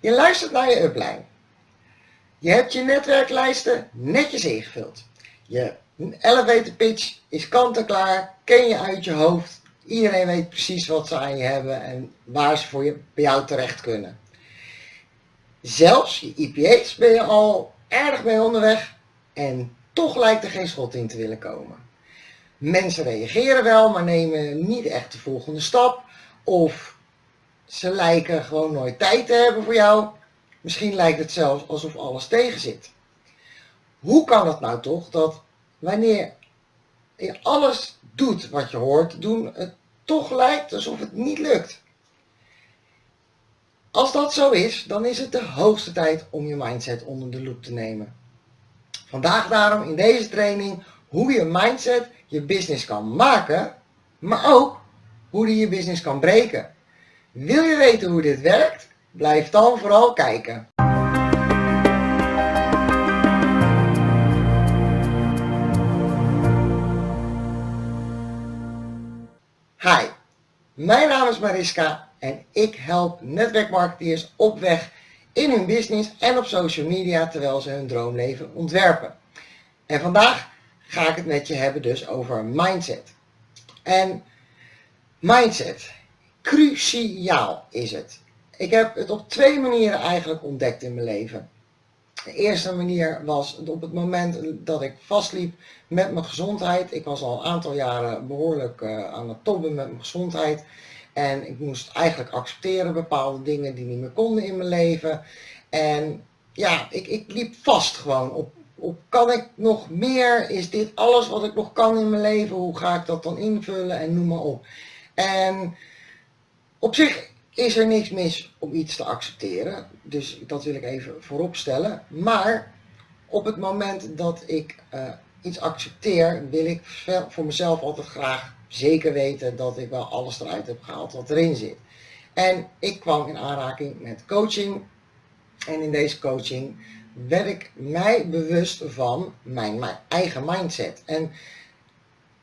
Je luistert naar je upline. Je hebt je netwerklijsten netjes ingevuld. Je elevator pitch is kant-en-klaar, ken je uit je hoofd. Iedereen weet precies wat ze aan je hebben en waar ze voor je, bij jou terecht kunnen. Zelfs je IPA's ben je al erg mee onderweg en toch lijkt er geen schot in te willen komen. Mensen reageren wel, maar nemen niet echt de volgende stap. Of ze lijken gewoon nooit tijd te hebben voor jou. Misschien lijkt het zelfs alsof alles tegen zit. Hoe kan het nou toch dat wanneer je alles doet wat je hoort doen, het toch lijkt alsof het niet lukt? Als dat zo is, dan is het de hoogste tijd om je mindset onder de loep te nemen. Vandaag daarom in deze training hoe je mindset je business kan maken, maar ook hoe die je business kan breken. Wil je weten hoe dit werkt? Blijf dan vooral kijken. Hi, mijn naam is Mariska en ik help netwerkmarketeers op weg in hun business en op social media terwijl ze hun droomleven ontwerpen. En vandaag ga ik het met je hebben dus over mindset. En mindset, cruciaal is het. Ik heb het op twee manieren eigenlijk ontdekt in mijn leven. De eerste manier was op het moment dat ik vastliep met mijn gezondheid. Ik was al een aantal jaren behoorlijk uh, aan het tobben met mijn gezondheid. En ik moest eigenlijk accepteren bepaalde dingen die niet meer konden in mijn leven. En ja, ik, ik liep vast gewoon op, op kan ik nog meer? Is dit alles wat ik nog kan in mijn leven? Hoe ga ik dat dan invullen en noem maar op. En op zich is er niks mis om iets te accepteren. Dus dat wil ik even voorop stellen. Maar op het moment dat ik uh, iets accepteer, wil ik voor mezelf altijd graag zeker weten dat ik wel alles eruit heb gehaald wat erin zit. En ik kwam in aanraking met coaching. En in deze coaching werd ik mij bewust van mijn, mijn eigen mindset. En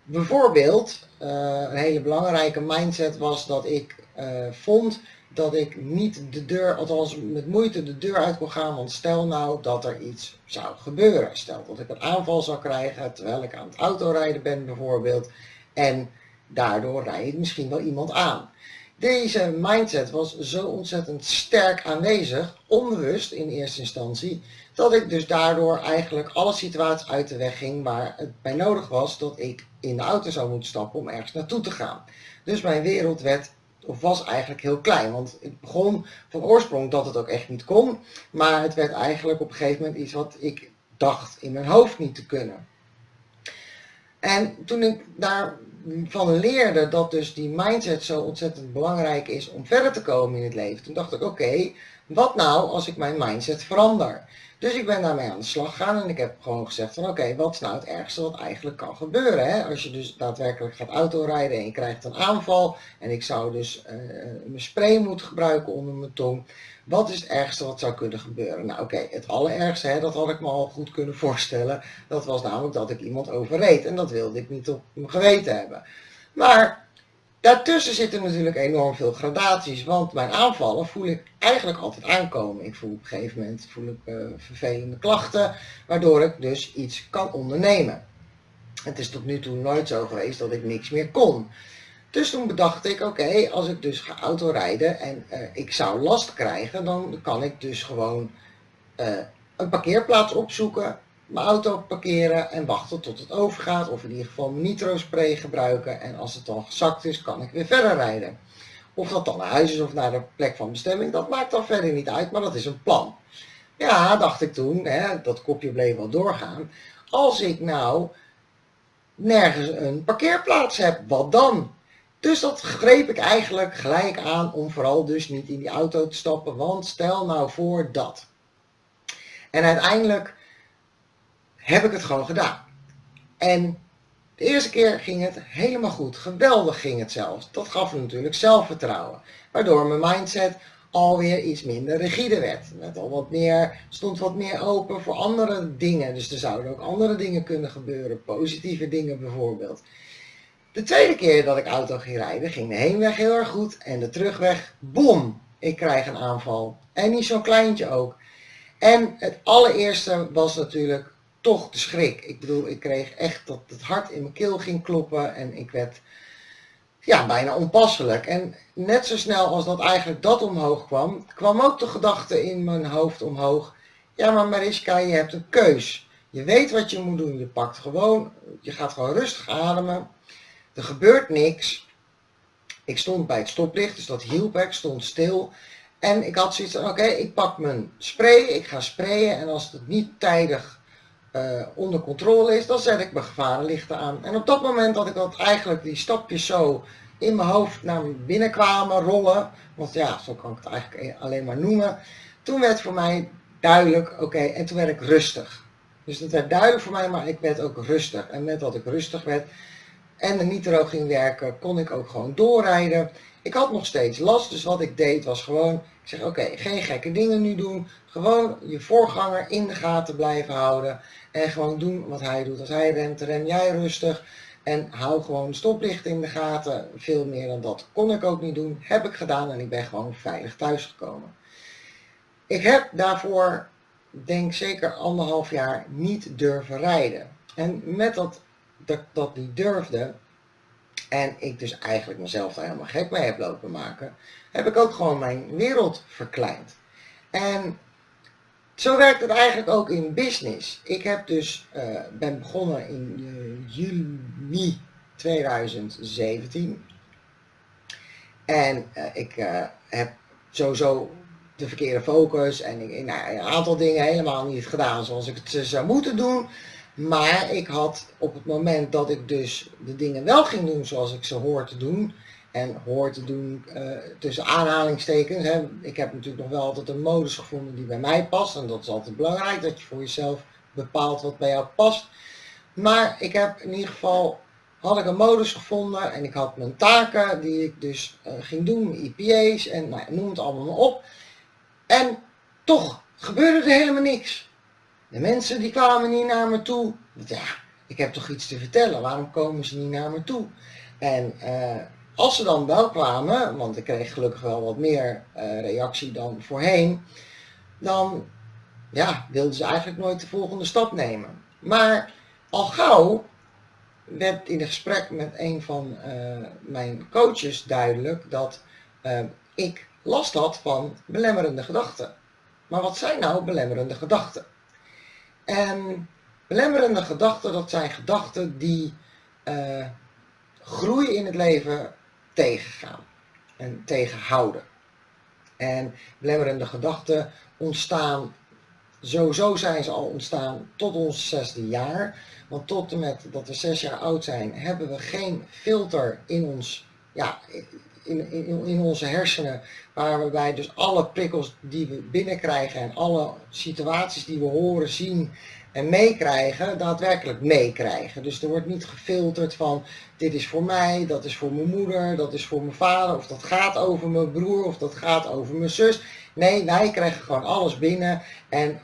bijvoorbeeld, uh, een hele belangrijke mindset was dat ik uh, vond dat ik niet de deur, althans met moeite de deur uit kon gaan, want stel nou dat er iets zou gebeuren. Stel dat ik een aanval zou krijgen terwijl ik aan het autorijden ben bijvoorbeeld en daardoor rijdt misschien wel iemand aan. Deze mindset was zo ontzettend sterk aanwezig, onbewust in eerste instantie, dat ik dus daardoor eigenlijk alle situaties uit de weg ging waar het bij nodig was dat ik in de auto zou moeten stappen om ergens naartoe te gaan. Dus mijn wereld werd of was eigenlijk heel klein. Want het begon van oorsprong dat het ook echt niet kon. Maar het werd eigenlijk op een gegeven moment iets wat ik dacht in mijn hoofd niet te kunnen. En toen ik daarvan leerde dat dus die mindset zo ontzettend belangrijk is om verder te komen in het leven. Toen dacht ik oké, wat nou als ik mijn mindset verander? Dus ik ben daarmee aan de slag gegaan en ik heb gewoon gezegd van oké, wat is nou het ergste wat eigenlijk kan gebeuren? Hè? Als je dus daadwerkelijk gaat autorijden en je krijgt een aanval en ik zou dus uh, mijn spray moeten gebruiken onder mijn tong. Wat is het ergste wat zou kunnen gebeuren? Nou oké, het allerergste, hè, dat had ik me al goed kunnen voorstellen. Dat was namelijk dat ik iemand overreed en dat wilde ik niet op mijn geweten hebben. Maar Daartussen zitten natuurlijk enorm veel gradaties, want mijn aanvallen voel ik eigenlijk altijd aankomen. Ik voel op een gegeven moment voel ik, uh, vervelende klachten, waardoor ik dus iets kan ondernemen. Het is tot nu toe nooit zo geweest dat ik niks meer kon. Dus toen bedacht ik, oké, als ik dus ga autorijden en uh, ik zou last krijgen, dan kan ik dus gewoon uh, een parkeerplaats opzoeken mijn auto parkeren en wachten tot het overgaat. Of in ieder geval nitro spray gebruiken. En als het dan gezakt is, kan ik weer verder rijden. Of dat dan naar huis is of naar de plek van bestemming, dat maakt dan verder niet uit, maar dat is een plan. Ja, dacht ik toen, hè, dat kopje bleef wel doorgaan. Als ik nou nergens een parkeerplaats heb, wat dan? Dus dat greep ik eigenlijk gelijk aan om vooral dus niet in die auto te stappen, want stel nou voor dat. En uiteindelijk heb ik het gewoon gedaan. En de eerste keer ging het helemaal goed. Geweldig ging het zelfs. Dat gaf me natuurlijk zelfvertrouwen. Waardoor mijn mindset alweer iets minder rigide werd. Met al wat meer, stond wat meer open voor andere dingen. Dus er zouden ook andere dingen kunnen gebeuren. Positieve dingen bijvoorbeeld. De tweede keer dat ik auto ging rijden, ging de heenweg heel erg goed. En de terugweg, bom, ik krijg een aanval. En niet zo'n kleintje ook. En het allereerste was natuurlijk toch de schrik. Ik bedoel, ik kreeg echt dat het hart in mijn keel ging kloppen en ik werd ja, bijna onpasselijk. En net zo snel als dat eigenlijk dat omhoog kwam, kwam ook de gedachte in mijn hoofd omhoog. Ja, maar Mariska, je hebt een keus. Je weet wat je moet doen. Je pakt gewoon, je gaat gewoon rustig ademen. Er gebeurt niks. Ik stond bij het stoplicht, dus dat hielp. Ik stond stil. En ik had zoiets van, oké, ik pak mijn spray, ik ga sprayen. En als het niet tijdig uh, onder controle is, dan zet ik mijn gevarenlichten aan. En op dat moment dat ik dat eigenlijk die stapjes zo in mijn hoofd naar binnen kwamen rollen, want ja, zo kan ik het eigenlijk alleen maar noemen, toen werd voor mij duidelijk, oké, en toen werd ik rustig. Dus het werd duidelijk voor mij, maar ik werd ook rustig. En met dat ik rustig werd en de nitro ging werken, kon ik ook gewoon doorrijden. Ik had nog steeds last, dus wat ik deed was gewoon, ik zeg oké, geen gekke dingen nu doen. Gewoon je voorganger in de gaten blijven houden. En gewoon doen wat hij doet. Als hij remt, rem jij rustig. En hou gewoon stoplicht in de gaten. Veel meer dan dat kon ik ook niet doen. Heb ik gedaan en ik ben gewoon veilig thuisgekomen. Ik heb daarvoor, denk zeker anderhalf jaar, niet durven rijden. En met dat dat dat niet durfde, en ik dus eigenlijk mezelf daar helemaal gek mee heb lopen maken, heb ik ook gewoon mijn wereld verkleind. En zo werkt het eigenlijk ook in business. Ik heb dus, uh, ben begonnen in uh, juli 2017. En uh, ik heb sowieso de verkeerde focus en ik, nou, een aantal dingen helemaal niet gedaan zoals ik het zou moeten doen. Maar ik had op het moment dat ik dus de dingen wel ging doen zoals ik ze hoor te doen, en hoor te doen uh, tussen aanhalingstekens. Hè. Ik heb natuurlijk nog wel altijd een modus gevonden die bij mij past. En dat is altijd belangrijk, dat je voor jezelf bepaalt wat bij jou past. Maar ik heb in ieder geval, had ik een modus gevonden en ik had mijn taken die ik dus uh, ging doen, IPA's en nou, noem het allemaal op. En toch gebeurde er helemaal niks. De mensen die kwamen niet naar me toe. Ja, ik heb toch iets te vertellen, waarom komen ze niet naar me toe? En uh, als ze dan wel kwamen, want ik kreeg gelukkig wel wat meer uh, reactie dan voorheen, dan ja, wilden ze eigenlijk nooit de volgende stap nemen. Maar al gauw werd in een gesprek met een van uh, mijn coaches duidelijk dat uh, ik last had van belemmerende gedachten. Maar wat zijn nou belemmerende gedachten? En belemmerende gedachten, dat zijn gedachten die groei in het leven tegengaan en tegenhouden. En belemmerende gedachten ontstaan, sowieso zijn ze al ontstaan tot ons zesde jaar. Want tot en met dat we zes jaar oud zijn, hebben we geen filter in ons, ja, in, in, in onze hersenen, waarbij dus alle prikkels die we binnenkrijgen en alle situaties die we horen, zien en meekrijgen, daadwerkelijk meekrijgen. Dus er wordt niet gefilterd van dit is voor mij, dat is voor mijn moeder, dat is voor mijn vader, of dat gaat over mijn broer, of dat gaat over mijn zus. Nee, wij krijgen gewoon alles binnen en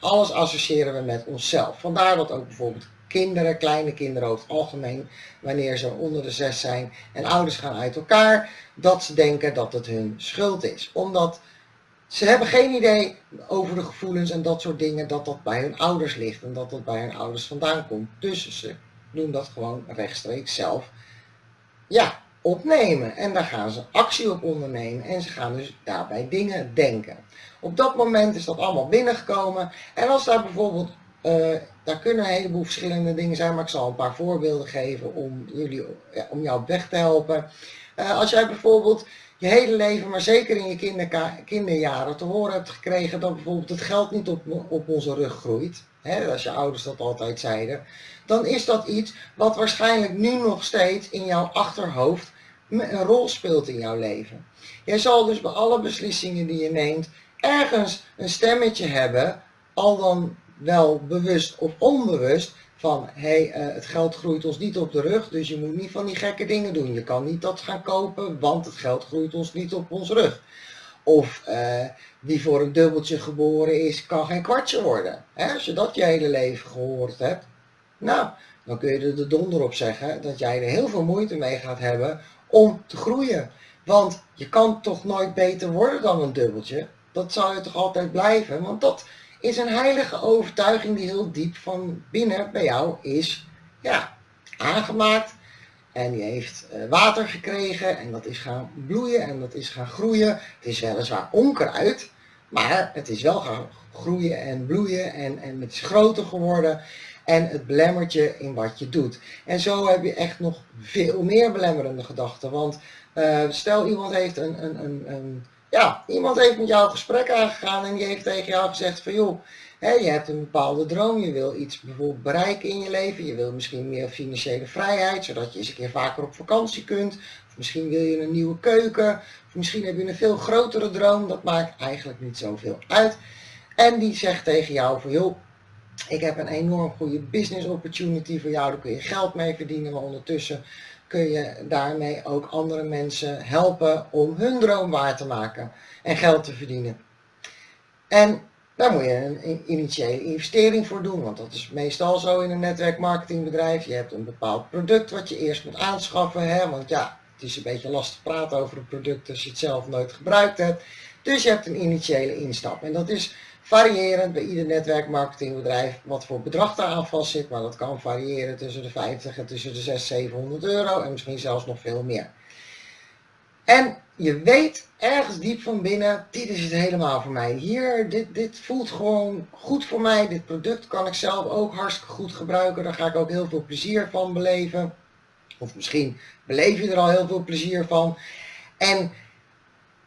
alles associëren we met onszelf. Vandaar dat ook bijvoorbeeld kinderen, kleine kinderen over het algemeen, wanneer ze onder de zes zijn en ouders gaan uit elkaar, dat ze denken dat het hun schuld is. Omdat ze hebben geen idee over de gevoelens en dat soort dingen, dat dat bij hun ouders ligt en dat dat bij hun ouders vandaan komt. Dus ze doen dat gewoon rechtstreeks zelf ja, opnemen. En daar gaan ze actie op ondernemen en ze gaan dus daarbij dingen denken. Op dat moment is dat allemaal binnengekomen. En als daar bijvoorbeeld, uh, daar kunnen een heleboel verschillende dingen zijn, maar ik zal een paar voorbeelden geven om, jullie, om jou op weg te helpen. Uh, als jij bijvoorbeeld je hele leven, maar zeker in je kinderjaren, te horen hebt gekregen dat bijvoorbeeld het geld niet op, op onze rug groeit, hè, als je ouders dat altijd zeiden, dan is dat iets wat waarschijnlijk nu nog steeds in jouw achterhoofd een rol speelt in jouw leven. Jij zal dus bij alle beslissingen die je neemt ergens een stemmetje hebben, al dan wel bewust of onbewust, van hey, uh, het geld groeit ons niet op de rug, dus je moet niet van die gekke dingen doen. Je kan niet dat gaan kopen, want het geld groeit ons niet op ons rug. Of uh, wie voor een dubbeltje geboren is, kan geen kwartje worden. Hè? Als je dat je hele leven gehoord hebt, nou, dan kun je er de donder op zeggen dat jij er heel veel moeite mee gaat hebben om te groeien. Want je kan toch nooit beter worden dan een dubbeltje. Dat zal je toch altijd blijven. Want dat is een heilige overtuiging die heel diep van binnen bij jou is ja, aangemaakt. En die heeft eh, water gekregen en dat is gaan bloeien en dat is gaan groeien. Het is weliswaar onkruid, maar het is wel gaan groeien en bloeien en, en het is groter geworden. En het belemmert je in wat je doet. En zo heb je echt nog veel meer belemmerende gedachten. Want uh, stel iemand heeft een, een, een, een, ja, iemand heeft met jou een gesprek aangegaan en die heeft tegen jou gezegd van joh, je hebt een bepaalde droom, je wil iets bijvoorbeeld bereiken in je leven, je wil misschien meer financiële vrijheid, zodat je eens een keer vaker op vakantie kunt. Of misschien wil je een nieuwe keuken, of misschien heb je een veel grotere droom, dat maakt eigenlijk niet zoveel uit. En die zegt tegen jou van joh, ik heb een enorm goede business opportunity voor jou, daar kun je geld mee verdienen, maar ondertussen kun je daarmee ook andere mensen helpen om hun droom waar te maken en geld te verdienen. En daar moet je een initiële investering voor doen, want dat is meestal zo in een netwerkmarketingbedrijf. Je hebt een bepaald product wat je eerst moet aanschaffen, hè? want ja, het is een beetje lastig praten over een product als je het zelf nooit gebruikt hebt. Dus je hebt een initiële instap en dat is variërend bij ieder netwerkmarketingbedrijf wat voor bedrag daar aan vast zit, maar dat kan variëren tussen de 50 en tussen de 600, 700 euro en misschien zelfs nog veel meer. En je weet ergens diep van binnen, dit is het helemaal voor mij. Hier, dit, dit voelt gewoon goed voor mij. Dit product kan ik zelf ook hartstikke goed gebruiken. Daar ga ik ook heel veel plezier van beleven. Of misschien beleef je er al heel veel plezier van. En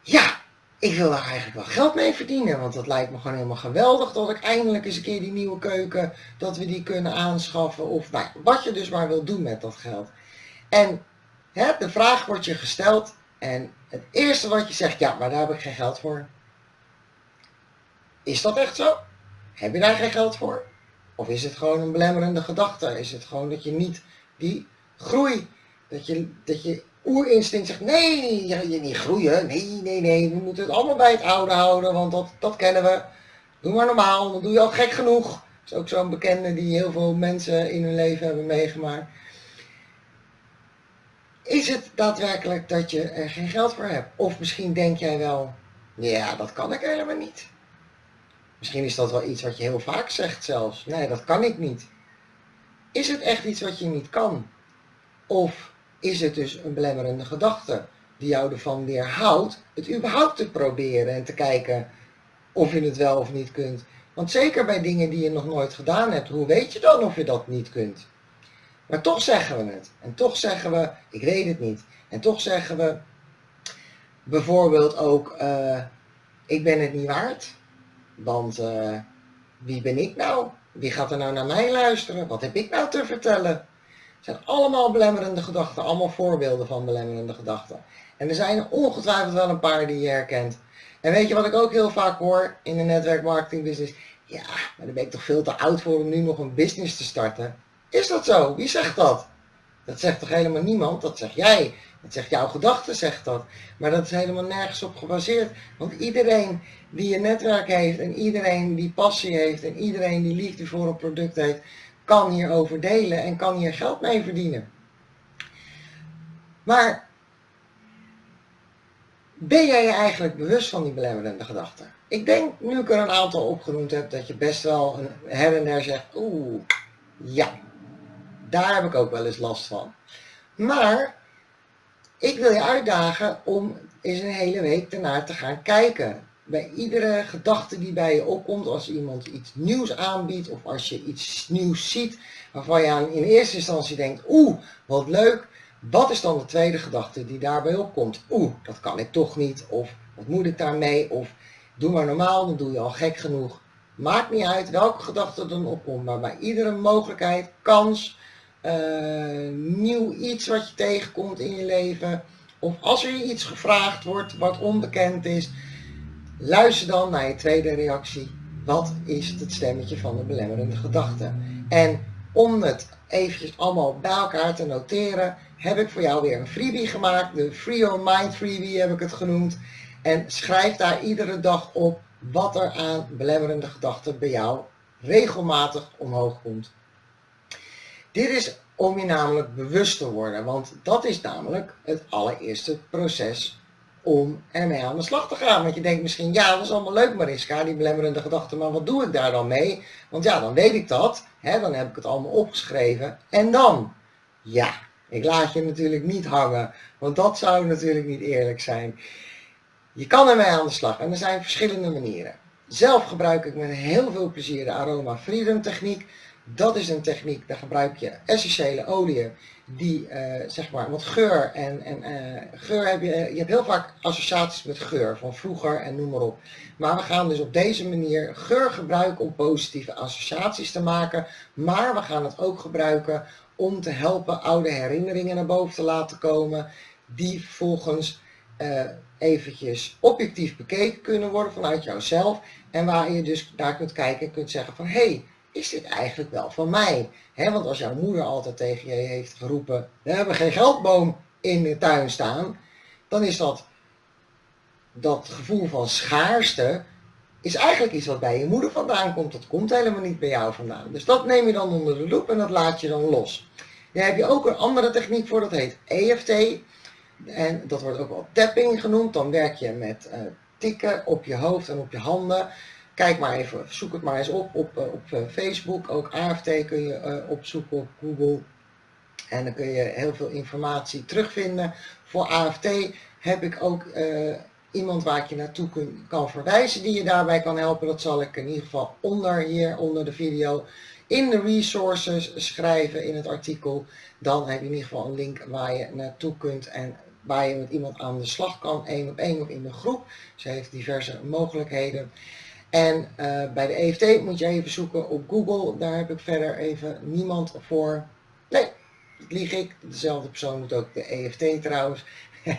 ja, ik wil daar eigenlijk wel geld mee verdienen. Want dat lijkt me gewoon helemaal geweldig dat ik eindelijk eens een keer die nieuwe keuken, dat we die kunnen aanschaffen. Of nou, wat je dus maar wil doen met dat geld. En hè, de vraag wordt je gesteld en het eerste wat je zegt, ja, maar daar heb ik geen geld voor. Is dat echt zo? Heb je daar geen geld voor? Of is het gewoon een belemmerende gedachte? Is het gewoon dat je niet die groei, dat je, dat je oerinstinct zegt, nee, je, je niet groeien, nee, nee, nee, we moeten het allemaal bij het oude houden, want dat, dat kennen we. Doe maar normaal, dan doe je al gek genoeg. Dat is ook zo'n bekende die heel veel mensen in hun leven hebben meegemaakt. Is het daadwerkelijk dat je er geen geld voor hebt? Of misschien denk jij wel, ja, dat kan ik helemaal niet. Misschien is dat wel iets wat je heel vaak zegt zelfs. Nee, dat kan ik niet. Is het echt iets wat je niet kan? Of is het dus een belemmerende gedachte die jou ervan weerhoudt het überhaupt te proberen en te kijken of je het wel of niet kunt? Want zeker bij dingen die je nog nooit gedaan hebt, hoe weet je dan of je dat niet kunt? Maar toch zeggen we het. En toch zeggen we, ik weet het niet. En toch zeggen we bijvoorbeeld ook, uh, ik ben het niet waard. Want uh, wie ben ik nou? Wie gaat er nou naar mij luisteren? Wat heb ik nou te vertellen? Zijn allemaal belemmerende gedachten, allemaal voorbeelden van belemmerende gedachten. En er zijn ongetwijfeld wel een paar die je herkent. En weet je wat ik ook heel vaak hoor in de netwerkmarketingbusiness? Ja, maar dan ben ik toch veel te oud voor om nu nog een business te starten. Is dat zo? Wie zegt dat? Dat zegt toch helemaal niemand? Dat zeg jij. Dat zegt jouw gedachte, zegt dat. Maar dat is helemaal nergens op gebaseerd. Want iedereen die een netwerk heeft en iedereen die passie heeft en iedereen die liefde voor een product heeft, kan hierover delen en kan hier geld mee verdienen. Maar ben jij je eigenlijk bewust van die belemmerende gedachten? Ik denk, nu ik er een aantal opgenoemd heb, dat je best wel een her en der zegt, oeh, ja, daar heb ik ook wel eens last van. Maar ik wil je uitdagen om eens een hele week ernaar te gaan kijken. Bij iedere gedachte die bij je opkomt, als iemand iets nieuws aanbiedt of als je iets nieuws ziet waarvan je aan in eerste instantie denkt, oeh, wat leuk. Wat is dan de tweede gedachte die daarbij opkomt? Oeh, dat kan ik toch niet. Of wat moet ik daarmee? Of doe maar normaal, dan doe je al gek genoeg. Maakt niet uit welke gedachte er dan opkomt, maar bij iedere mogelijkheid, kans, uh, nieuw iets wat je tegenkomt in je leven, of als er je iets gevraagd wordt wat onbekend is, luister dan naar je tweede reactie. Wat is het stemmetje van de belemmerende gedachte? En om het eventjes allemaal bij elkaar te noteren, heb ik voor jou weer een freebie gemaakt. De Free Your Mind freebie heb ik het genoemd. En schrijf daar iedere dag op wat er aan belemmerende gedachten bij jou regelmatig omhoog komt. Dit is om je namelijk bewust te worden, want dat is namelijk het allereerste proces om ermee aan de slag te gaan. Want je denkt misschien, ja, dat is allemaal leuk Mariska, die belemmerende gedachten, maar wat doe ik daar dan mee? Want ja, dan weet ik dat, hè, dan heb ik het allemaal opgeschreven. En dan? Ja, ik laat je natuurlijk niet hangen, want dat zou natuurlijk niet eerlijk zijn. Je kan ermee aan de slag en er zijn verschillende manieren. Zelf gebruik ik met heel veel plezier de Aroma Freedom techniek. Dat is een techniek, daar gebruik je essentiële oliën die uh, zeg maar wat geur en, en uh, geur heb je, je hebt heel vaak associaties met geur van vroeger en noem maar op. Maar we gaan dus op deze manier geur gebruiken om positieve associaties te maken, maar we gaan het ook gebruiken om te helpen oude herinneringen naar boven te laten komen, die vervolgens uh, eventjes objectief bekeken kunnen worden vanuit jouzelf en waar je dus daar kunt kijken en kunt zeggen van hé, hey, is dit eigenlijk wel van mij? want als jouw moeder altijd tegen je heeft geroepen, we hebben geen geldboom in de tuin staan, dan is dat, dat gevoel van schaarste, is eigenlijk iets wat bij je moeder vandaan komt. Dat komt helemaal niet bij jou vandaan. Dus dat neem je dan onder de loep en dat laat je dan los. Daar heb je ook een andere techniek voor, dat heet EFT. En dat wordt ook wel tapping genoemd. Dan werk je met uh, tikken op je hoofd en op je handen. Kijk maar even, zoek het maar eens op op, eh, op eh, Facebook. Ook AFT kun je uh, opzoeken op Google. En dan kun je heel veel informatie terugvinden. Voor AFT heb ik ook iemand waar ik je naartoe kun, kan verwijzen die je daarbij kan helpen. Dat zal ik in ieder geval onder hier, onder de video, in de resources schrijven in het artikel. Dan heb je in ieder geval een link waar je naartoe kunt en waar je met iemand aan de slag kan, één op één of in de groep. Ze heeft diverse mogelijkheden. En uh, bij de EFT moet je even zoeken op Google. Daar heb ik verder even niemand voor. Nee, lieg ik. Dezelfde persoon moet ook de EFT trouwens.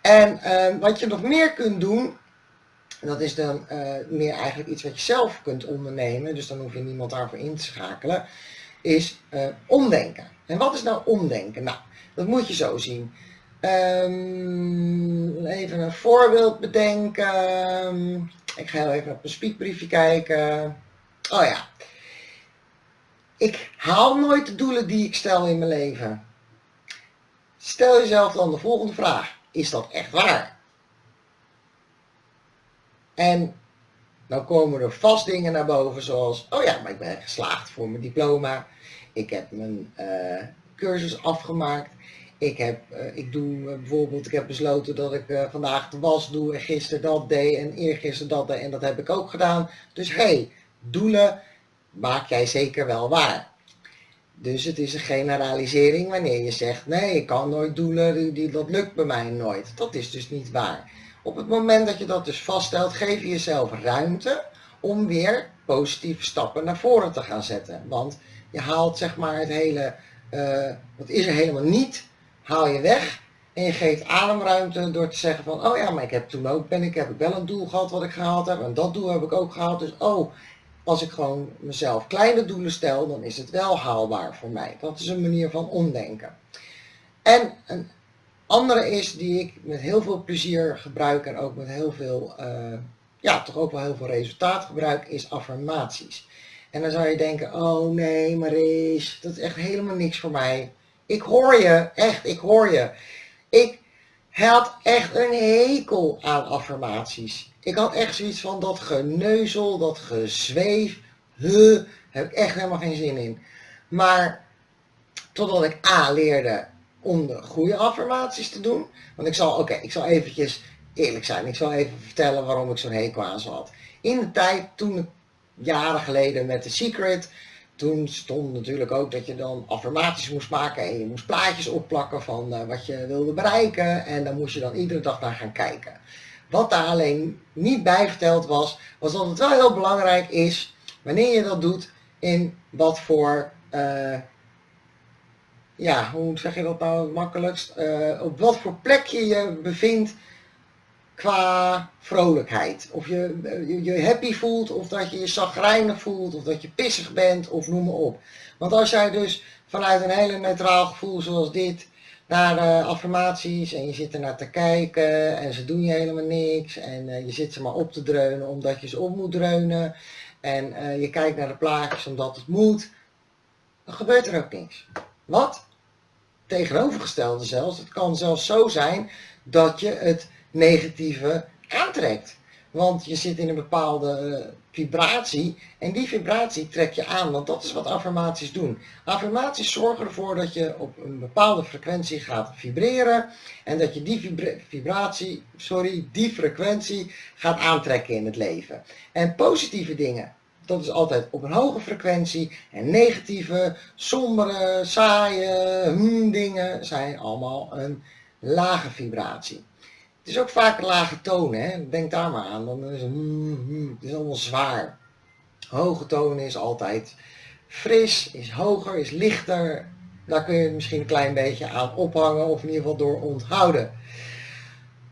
en uh, wat je nog meer kunt doen, dat is dan uh, meer eigenlijk iets wat je zelf kunt ondernemen. Dus dan hoef je niemand daarvoor in te schakelen. Is omdenken. En wat is nou omdenken? Nou, dat moet je zo zien. Um, even een voorbeeld bedenken. Ik ga even op mijn speakbriefje kijken. Oh ja. Ik haal nooit de doelen die ik stel in mijn leven. Stel jezelf dan de volgende vraag. Is dat echt waar? En dan komen er vast dingen naar boven zoals, oh ja, maar ik ben geslaagd voor mijn diploma. Ik heb mijn uh, cursus afgemaakt. Ik, heb, uh, ik doe uh, bijvoorbeeld, ik heb besloten dat ik uh, vandaag de was doe en gisteren dat deed en eergisteren dat deed en dat heb ik ook gedaan. Dus hé, hey, doelen maak jij zeker wel waar. Dus het is een generalisering wanneer je zegt, nee, ik kan nooit doelen, dat lukt bij mij nooit. Dat is dus niet waar. Op het moment dat je dat dus vaststelt, geef je jezelf ruimte om weer positieve stappen naar voren te gaan zetten. Want je haalt zeg maar het hele, uh, wat is er helemaal niet, haal je weg en je geeft ademruimte door te zeggen van, oh ja, maar ik heb toen ook, ben ik, heb ik wel een doel gehad wat ik gehaald heb en dat doel heb ik ook gehaald. Dus oh, als ik gewoon mezelf kleine doelen stel, dan is het wel haalbaar voor mij. Dat is een manier van omdenken. En een andere is die ik met heel veel plezier gebruik en ook met heel veel, uh, ja, toch ook wel heel veel resultaat gebruik, is affirmaties. En dan zou je denken, oh nee Maries, dat is echt helemaal niks voor mij. Ik hoor je, echt, ik hoor je. Ik had echt een hekel aan affirmaties. Ik had echt zoiets van dat geneuzel, dat gezweef, huh, heb ik echt helemaal geen zin in. Maar totdat ik A leerde om de goede affirmaties te doen. Want ik zal, oké, ik zal eventjes eerlijk zijn. Ik zal even vertellen waarom ik zo'n hekel aan had. In de tijd, toen jaren geleden met The Secret, toen stond natuurlijk ook dat je dan affirmaties moest maken en je moest plaatjes opplakken van uh, wat je wilde bereiken en dan moest je dan iedere dag naar gaan kijken. Wat daar alleen niet bij verteld was, was dat het wel heel belangrijk is wanneer je dat doet in wat voor, uh, ja hoe zeg je dat nou het makkelijkst, uh, op wat voor plek je je bevindt qua vrolijkheid. Of je, je, je happy voelt, of dat je je zagrijnig voelt, of dat je pissig bent, of noem maar op. Want als jij dus vanuit een hele neutraal gevoel zoals dit, naar uh, affirmaties en je zit er naar te kijken en ze doen je helemaal niks en uh, je zit ze maar op te dreunen omdat je ze op moet dreunen en je kijkt naar de plaatjes omdat het moet, dan gebeurt er ook niks. Wat? Tegenovergestelde zelfs, het kan zelfs zo zijn dat je het negatieve aantrekt. Want je zit in een bepaalde eh, vibratie en die vibratie trek je aan, want dat is wat affirmaties doen. Affirmaties zorgen ervoor dat je op een bepaalde frequentie gaat vibreren en dat je die vibratie, sorry, die frequentie gaat aantrekken in het leven. En positieve dingen, dat is altijd op een hoge frequentie en negatieve, sombere, saaie hmm, dingen zijn allemaal een lage vibratie. Het is ook vaak lage tonen, hè? denk daar maar aan. Dan is het, mm, mm, het is allemaal zwaar. Hoge tonen is altijd fris, is hoger, is lichter. Daar kun je misschien een klein beetje aan ophangen of in ieder geval door onthouden.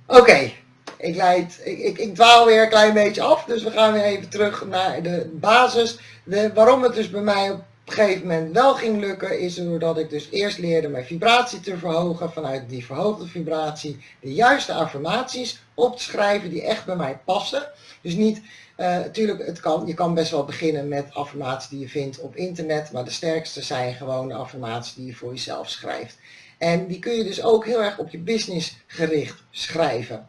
Oké, ik, ik, ik, dwaal weer een klein beetje af, dus we gaan weer even terug naar de basis. Waarom het dus bij mij op op een gegeven moment wel ging lukken, is doordat ik dus eerst leerde mijn vibratie te verhogen, vanuit die verhoogde vibratie de juiste affirmaties op te schrijven die echt bij mij passen. Dus niet, natuurlijk, het kan, je kan best wel beginnen met affirmaties die je vindt op internet, maar de sterkste zijn gewoon de affirmaties die je voor jezelf schrijft. En die kun je dus ook heel erg op je business gericht schrijven.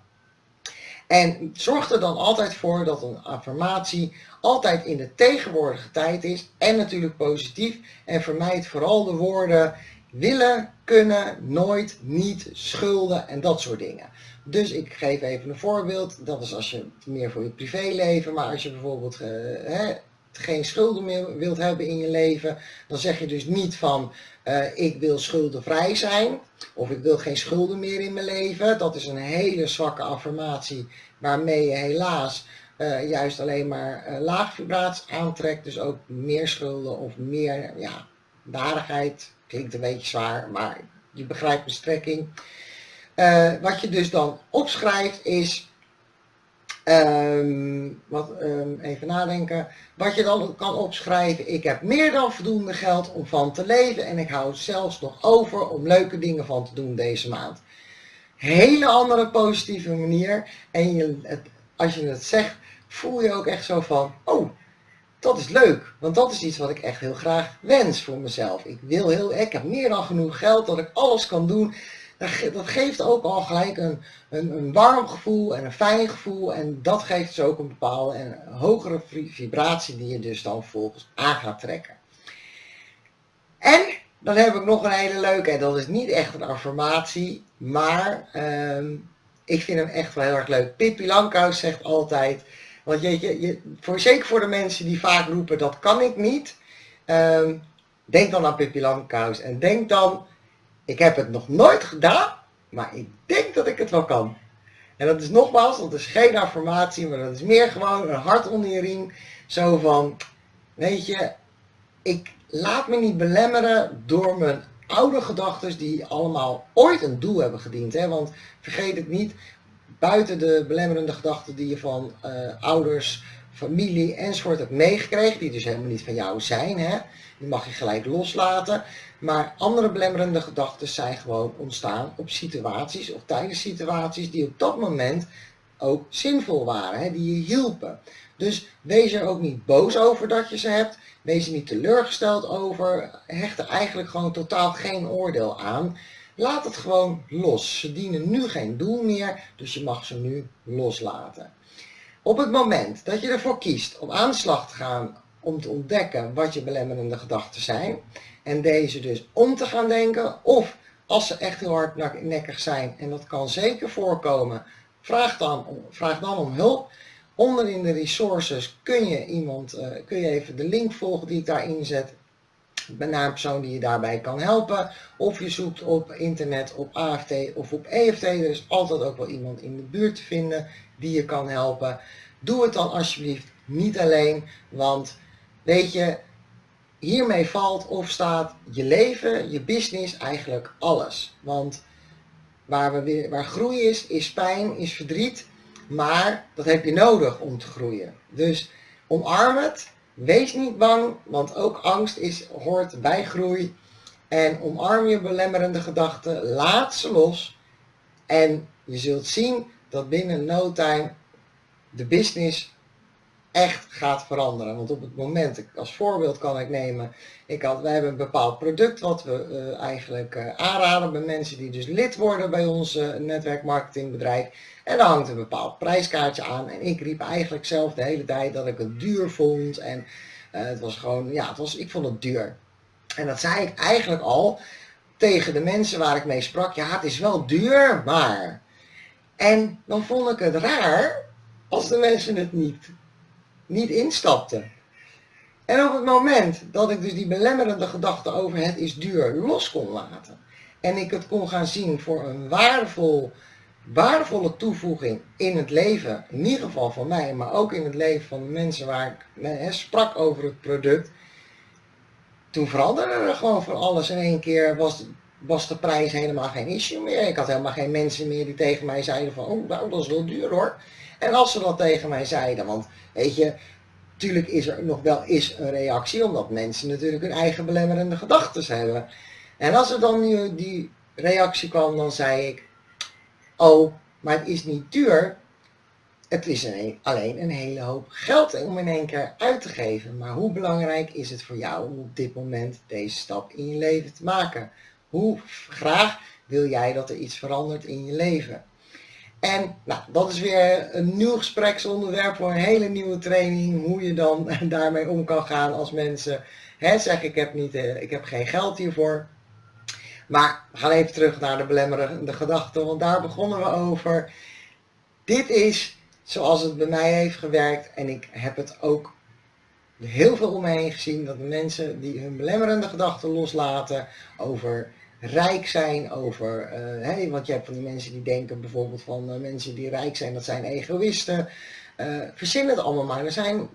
En zorg er dan altijd voor dat een affirmatie altijd in de tegenwoordige tijd is en natuurlijk positief. En vermijd vooral de woorden willen, kunnen, nooit, niet, schulden en dat soort dingen. Dus ik geef even een voorbeeld. Dat is als je meer voor je privéleven, maar als je bijvoorbeeld uh, hè, geen schulden meer wilt hebben in je leven, dan zeg je dus niet van uh, ik wil schuldenvrij zijn of ik wil geen schulden meer in mijn leven. Dat is een hele zwakke affirmatie waarmee je helaas uh, juist alleen maar uh, laag vibratie aantrekt. Dus ook meer schulden of meer ja, waardigheid. Klinkt een beetje zwaar, maar je begrijpt de strekking. Wat je dus dan opschrijft is Um, wat, um, even nadenken. Wat je dan kan opschrijven. Ik heb meer dan voldoende geld om van te leven. En ik hou zelfs nog over om leuke dingen van te doen deze maand. Hele andere positieve manier. En je, het, als je het zegt, voel je ook echt zo van. Oh, dat is leuk. Want dat is iets wat ik echt heel graag wens voor mezelf. Ik wil heel, ik heb meer dan genoeg geld dat ik alles kan doen dat geeft ook al gelijk een, een, een, warm gevoel en een fijn gevoel. En dat geeft dus ook een bepaalde en hogere vibratie die je dus dan volgens aan gaat trekken. En dan heb ik nog een hele leuke, en dat is niet echt een affirmatie, maar ehm, ik vind hem echt wel heel erg leuk. Pippi Lankhuis zegt altijd, want je, je, voor, zeker voor de mensen die vaak roepen dat kan ik niet, um, denk dan aan Pippi Lankhuis en denk dan ik heb het nog nooit gedaan, maar ik denk dat ik het wel kan. En dat is nogmaals, dat is geen affirmatie, maar dat is meer gewoon een hart onder je riem. Zo van, weet je, ik laat me niet belemmeren door mijn oude gedachten die allemaal ooit een doel hebben gediend. Hè? Want vergeet het niet, buiten de belemmerende gedachten die je van uh, ouders, familie enzovoort hebt meegekregen, die dus helemaal niet van jou zijn, hè? die mag je gelijk loslaten. Maar andere belemmerende gedachten zijn gewoon ontstaan op situaties of tijdens situaties die op dat moment ook zinvol waren, hè, die je hielpen. Dus wees er ook niet boos over dat je ze hebt, wees er niet teleurgesteld over, hecht er eigenlijk gewoon totaal geen oordeel aan. Laat het gewoon los. Ze dienen nu geen doel meer, dus je mag ze nu loslaten. Op het moment dat je ervoor kiest om aan de slag te gaan om te ontdekken wat je belemmerende gedachten zijn, en deze dus om te gaan denken. Of als ze echt heel hardnekkig zijn, en dat kan zeker voorkomen, vraag dan, vraag dan om hulp. Onder in de resources kun je iemand, uh, kun je even de link volgen die ik daarin zet. Naar een persoon die je daarbij kan helpen. Of je zoekt op internet op AFT of op EFT. Er is altijd ook wel iemand in de buurt te vinden die je kan helpen. Doe het dan alsjeblieft niet alleen. Want weet je, hiermee valt of staat je leven, je business, eigenlijk alles. Want waar, we waar groei is, is pijn, is verdriet. Maar dat heb je nodig om te groeien. Dus omarm het. Wees niet bang, want ook angst is, hoort bij groei. En omarm je belemmerende gedachten. Laat ze los. En je zult zien dat binnen no time de business echt gaat veranderen. Want op het moment, als voorbeeld kan ik nemen, ik had, wij hebben een bepaald product wat we uh, eigenlijk uh, aanraden bij mensen die dus lid worden bij ons uh, netwerkmarketingbedrijf. En daar hangt een bepaald prijskaartje aan. En ik riep eigenlijk zelf de hele tijd dat ik het duur vond. En het was gewoon, ja, het was, ik vond het duur. En dat zei ik eigenlijk al tegen de mensen waar ik mee sprak. Ja, het is wel duur, maar... En dan vond ik het raar als de mensen het niet niet instapte. En op het moment dat ik dus die belemmerende gedachte over het is duur los kon laten. En ik het kon gaan zien voor een waardevol, waardevolle toevoeging in het leven. In ieder geval van mij, maar ook in het leven van de mensen waar ik sprak over het product. Toen veranderde er gewoon van alles. In één keer was, was de prijs helemaal geen issue meer. Ik had helemaal geen mensen meer die tegen mij zeiden van, oh nou dat is wel duur hoor. En als ze dat tegen mij zeiden, want weet je, natuurlijk is er nog wel is een reactie, omdat mensen natuurlijk hun eigen belemmerende gedachten hebben. En als er dan nu die reactie kwam, dan zei ik, oh, maar het is niet duur, het is een, alleen een hele hoop geld om in één keer uit te geven. Maar hoe belangrijk is het voor jou om op dit moment deze stap in je leven te maken? Hoe graag wil jij dat er iets verandert in je leven? En nou, dat is weer een nieuw gespreksonderwerp voor een hele nieuwe training. Hoe je dan daarmee om kan gaan als mensen hè, zeggen ik heb, niet, eh, ik heb geen geld hiervoor. Maar we gaan even terug naar de belemmerende gedachten, want daar begonnen we over. Dit is zoals het bij mij heeft gewerkt en ik heb het ook heel veel om me heen gezien dat de mensen die hun belemmerende gedachten loslaten over rijk zijn, over, hey, want je hebt van die mensen die denken bijvoorbeeld van uh, mensen die rijk zijn, dat zijn egoïsten. Uh, verzin het allemaal maar. Er zijn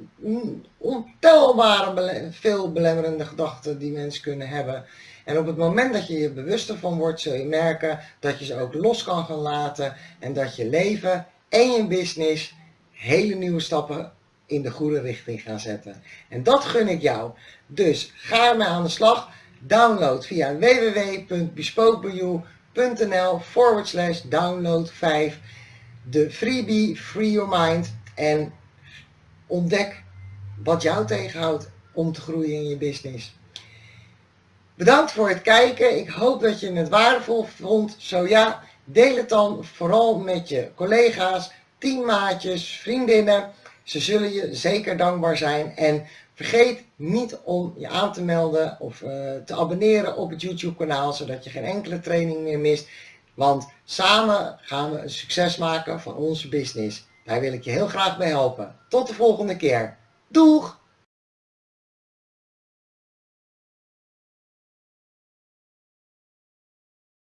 ontelbare veel belemmerende gedachten die mensen kunnen hebben. En op het moment dat je je bewuster van wordt, zul je merken dat je ze ook los kan gaan laten en dat je leven en je business hele nieuwe stappen in de goede richting gaan zetten. En dat gun ik jou. Dus ga ermee aan de slag. Download via www.bespokebeyou.nl forward slash download 5 de freebie Free Your Mind en ontdek wat jou tegenhoudt om te groeien in je business. Bedankt voor het kijken. Ik hoop dat je het waardevol vond. Zo ja, deel het dan vooral met je collega's, teammaatjes, vriendinnen. Ze zullen je zeker dankbaar zijn. En Vergeet niet om je aan te melden of uh, te abonneren op het YouTube kanaal, zodat je geen enkele training meer mist. Want samen gaan we een succes maken van onze business. Daar wil ik je heel graag bij helpen. Tot de volgende keer. Doeg!